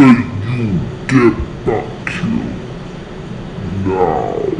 Can you get back here? Now.